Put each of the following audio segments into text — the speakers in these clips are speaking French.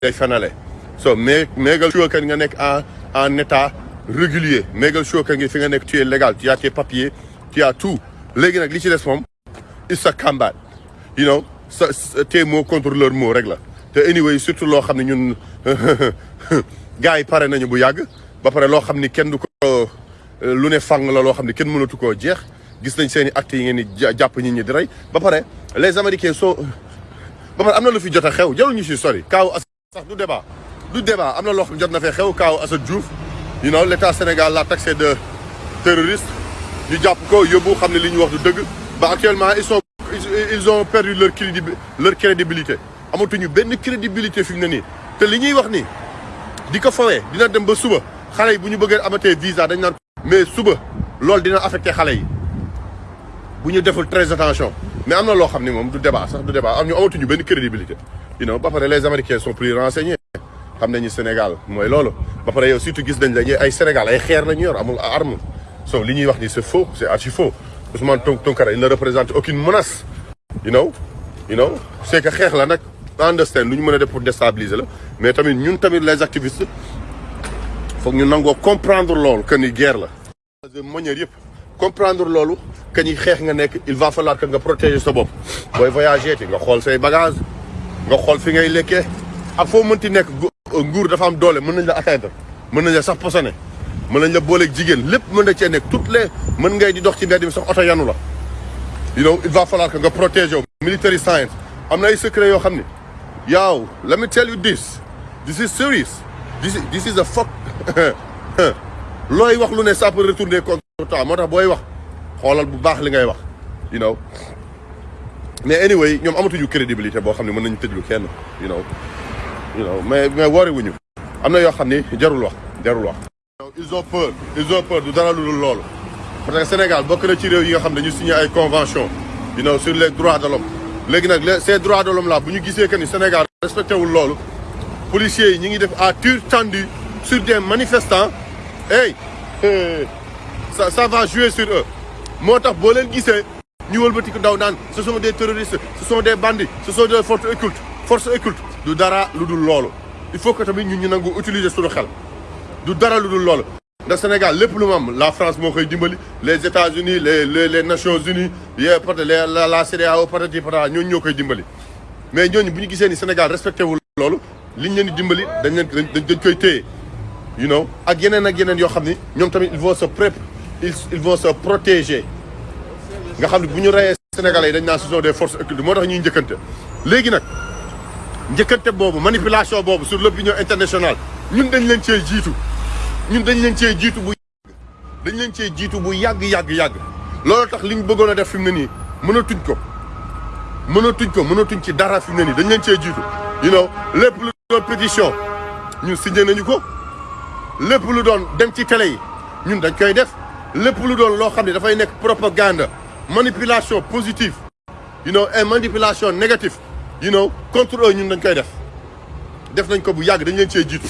day so mégal sure que nga nekk en en état régulier mégal sure que nga fi nga nekk tu es légal tu as tes papiers tu as tout. Léegi nag li ci des moom it's a combat. You know sa tes mots contre leurs mots rek te anyway surtout loo xam ne ñun gars yi pare nañu bu yàgg. Ba pare loo xam ni kenn du ko lu ne fang la loo xam ne kenn mënatu koo jeex. Gis nañ seen i actes yi ngeen jàpp nit ñi di rey. Ba pare les américains sont ba pare am na lu fi jot a xew jarul ñu si sori. Kaaw sax du débat du débat. Am na loo xam na xew. Diouf you know l' état Sénégal l'a taxé de terroriste. Ñu ko li actuellement ils ont perdu leur crédi leur crédibilité. Amatuñu crédibilité fi mu ne nii. Te li ñuy wax ni di ko dina dem ba suba. Xale yi bu ñu bëggee visa dañ naan mais suba loolu dina affecté xale yi. Bu deful très attention mais am na loo xam du débat sax du crédibilité. You know ba les américains sont plus renseignés. Xam nañu Sénégal mooy loolu. Ba pare yow surtout gis nañ la ay Sénégal ay lañu yor amul arme. So li ñuy wax ni c'est faux c'est archi faux. Ousmane Tounkara il ne représente aucune menace. You know? You know? C'est que xeex la nag. Understand lu ñu a def pour déstabiliser la. Mais tamit ñun tamit les activistes foog ñu nangoo comprendre que ni guerre la. De manière comprendre loolu que ni xeex nga il va falloir que nga protéger sa bopp. Booy voyager ti nga xool say bagage nga xool fi ngay ak nekk nguur dafa am doole nañ la atteindre nañ la sax nañ la na toutes les ci you know il va falloir que nga protéger military science. Am ay secret let me tell you this. This is serious. This is this is a fuck. Wax lu ne ça peut retourner contre you know? Mais anyway ñoom amatuñu crédibilité boo xam mën nañu tëjlu kenn you know? You know? Mais mais wari wuñu. Am na yoo xam jarul wax jarul wax. Ils ont peur ils ont peur du dara lu dul parce que Sénégal bokk na ci réew yi nga xam ne signé ay convention you know sur les droits de l'homme. Léegi nag ces droits de l'homme là bu ñu que ni Sénégal respecté wul loolu policiers yi ñi ngi def à tir tendu sur des manifestants hey ça va jouer sur eux. Moo tax boo leen ce sont des terroristes ce sont des bandits ce sont des forces occultes forces occultes. Du dara il faut que tamit ñun ñu nangu du dara lu dul loolu. Ndax Sénégal lépp lu mu am la France les États-Unis les les les Nations Unies la la dimbali. Mais Sénégal respecté wul loolu liñ leen di dimbali dañ leen you know? Ak yeneen ak yeneen yoo xam ni se pré ils vont se protéger. Nga xam ne bu ñu reyee Sénégalais yi dañ des forces occultes. Moo tax ñuy njëkkante. Léegi nag njëkkante boobu manipulation sur l'opinion internationale ñun dañ leen cee jiitu. Ñun dañ leen cee jiitu bu dañ leen cee jiitu bu dara pétition lu télé lépp lu doon loo xam ne dafay nekk propagande manipulation positive you know et manipulation négative you know contre eux ñun dañ koy def. Def nañ ko bu yàgg dañ leen cee jiitu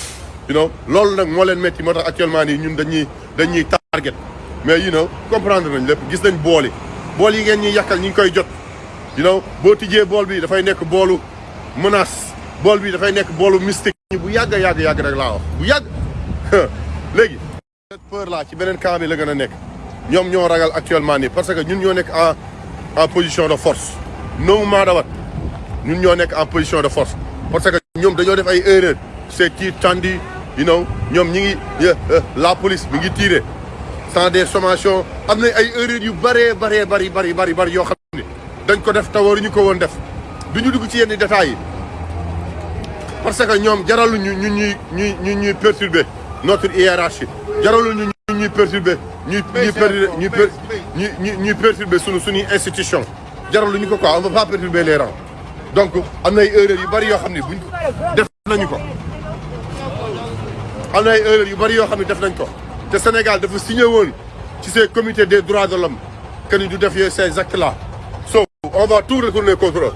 you know. Loolu nag moo leen métti moo actuellement nii ñun dañuy dañuy target. Mais you know comprendre nañ lépp gis nañ bool yi. Bool yi ngeen ñuy yàkkal ñu koy jot you know. Boo tijjee bool bi dafay nekk boolu menace. Bool bi dafay nekk boolu mystique. Bu yàgg yàgg yàgg rek laa wax bu yàgg. Léegi cette peur là ci beneen camp bi la gën a nekk. Ñoom ñoo ragal actuellement nii parce que ñun ñoo nekk en en position de force. No matter what ñun ñoo nekk en position de force. Parce que erreur you know ñoom ñi ngi la police mi ngi tiré sans des sommations. Am na ay erreurs yu bëree bëree bëri bëri bëri bëri yoo xam ne dañ ko def te waruñu ko woon def. Du ñu dugg ci yenn détails yi. Parce que ñoom jaraluñu ñu ñuy ñuy ñu ñuy perturber notre hiérarchie. Jaraluñu ñu ñuy perturber ñuy ñuy perturber ñuy perturber suñu suñuy institution. Jaraluñu ko quoi on va pas perturber les rangs. Donc am na ay erreurs yu bëri yoo xam ne buñ def nañu ko. Am na ay erreurs yu bëri yoo xam ne def nañ ko. Te Sénégal dafa signé woon ci ces comités des droits de l'homme que ni du def yooyu ces actes là so on va tout retourner contre eux